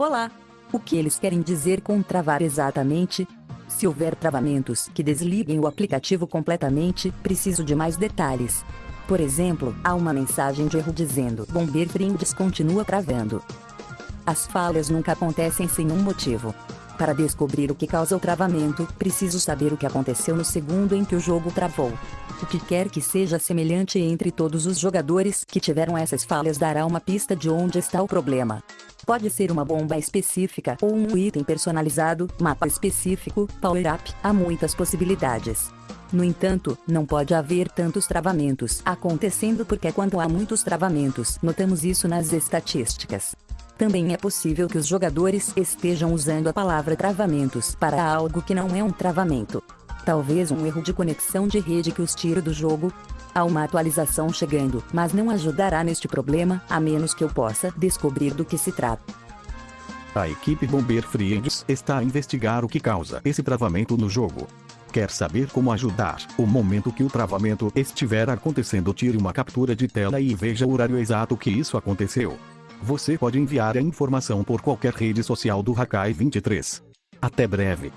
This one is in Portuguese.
Olá! O que eles querem dizer com travar exatamente? Se houver travamentos que desliguem o aplicativo completamente, preciso de mais detalhes. Por exemplo, há uma mensagem de erro dizendo Bomber Friends continua travando. As falhas nunca acontecem sem um motivo. Para descobrir o que causa o travamento, preciso saber o que aconteceu no segundo em que o jogo travou. O que quer que seja semelhante entre todos os jogadores que tiveram essas falhas dará uma pista de onde está o problema. Pode ser uma bomba específica ou um item personalizado, mapa específico, power-up, há muitas possibilidades. No entanto, não pode haver tantos travamentos acontecendo porque quando há muitos travamentos, notamos isso nas estatísticas. Também é possível que os jogadores estejam usando a palavra travamentos para algo que não é um travamento. Talvez um erro de conexão de rede que os tire do jogo. Há uma atualização chegando, mas não ajudará neste problema, a menos que eu possa descobrir do que se trata. A equipe Bomber Friends está a investigar o que causa esse travamento no jogo. Quer saber como ajudar? O momento que o travamento estiver acontecendo tire uma captura de tela e veja o horário exato que isso aconteceu. Você pode enviar a informação por qualquer rede social do Hakai 23. Até breve.